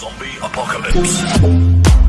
Zombie Apocalypse.